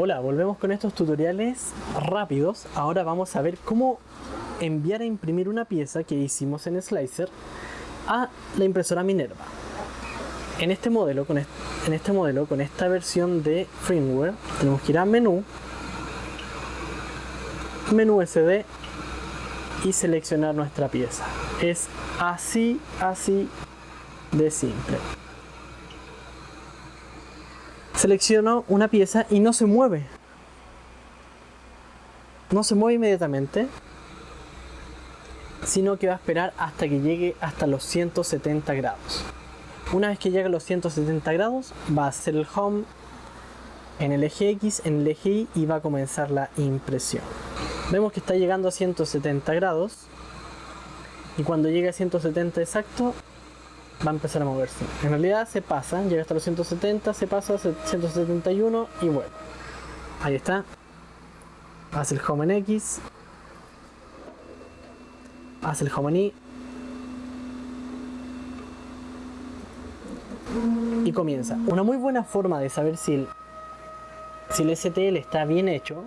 Hola, volvemos con estos tutoriales rápidos. Ahora vamos a ver cómo enviar a imprimir una pieza que hicimos en Slicer a la impresora Minerva. En este modelo, con este, esta versión de firmware, tenemos que ir a menú, menú SD y seleccionar nuestra pieza. Es así, así de simple. Selecciono una pieza y no se mueve. No se mueve inmediatamente, sino que va a esperar hasta que llegue hasta los 170 grados. Una vez que llegue a los 170 grados, va a hacer el home en el eje X, en el eje Y y va a comenzar la impresión. Vemos que está llegando a 170 grados y cuando llegue a 170 exacto va a empezar a moverse. En realidad se pasa, llega hasta los 170, se pasa a 171 y bueno. Ahí está. Hace el home en X. Hace el home en Y. Y comienza. Una muy buena forma de saber si el, si el STL está bien hecho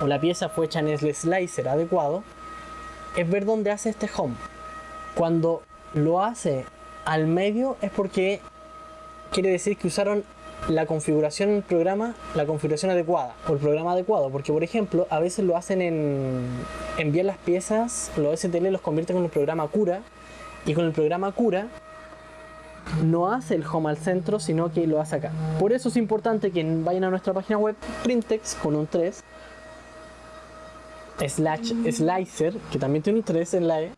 o la pieza fue hecha en el slicer adecuado es ver dónde hace este home. Cuando lo hace al medio es porque quiere decir que usaron la configuración en el programa, la configuración adecuada o el programa adecuado, porque por ejemplo a veces lo hacen en envían las piezas, los STL los convierten con el programa Cura y con el programa Cura no hace el home al centro, sino que lo hace acá. Por eso es importante que vayan a nuestra página web printex con un 3 slash slicer, que también tiene un 3 en la E,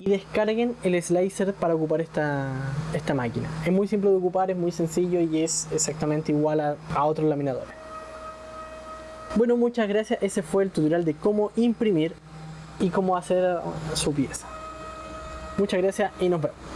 y descarguen el slicer para ocupar esta, esta máquina. Es muy simple de ocupar, es muy sencillo y es exactamente igual a, a otros laminadores. Bueno, muchas gracias. Ese fue el tutorial de cómo imprimir y cómo hacer su pieza. Muchas gracias y nos vemos.